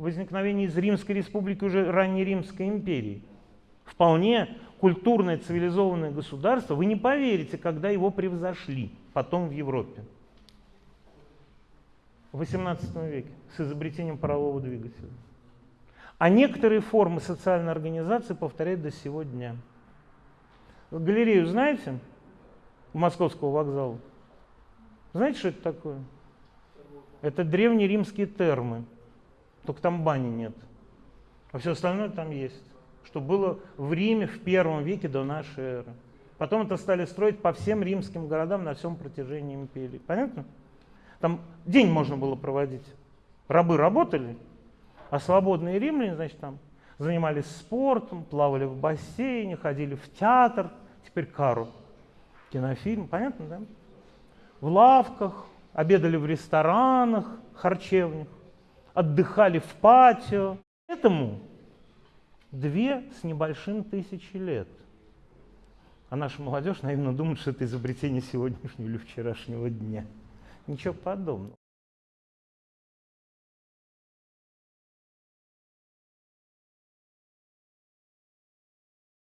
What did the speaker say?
возникновения из Римской республики уже ранней Римской империи. Вполне культурное цивилизованное государство, вы не поверите, когда его превзошли потом в Европе. В XVIII веке с изобретением парового двигателя. А некоторые формы социальной организации повторяют до сего дня. Галерею знаете? У Московского вокзала. Знаете, что это такое? Это древние римские термы. Только там бани нет. А все остальное там есть. Что было в Риме в первом веке до нашей эры. Потом это стали строить по всем римским городам на всем протяжении империи. Понятно? Там день можно было проводить. Рабы работали, а свободные римляне, значит, там занимались спортом, плавали в бассейне, ходили в театр, теперь кару, кинофильм, понятно, да? В лавках, обедали в ресторанах, харчевнях, отдыхали в патио. Этому две с небольшим тысячи лет. А наша молодежь наивно думает, что это изобретение сегодняшнего или вчерашнего дня. Ничего подобного.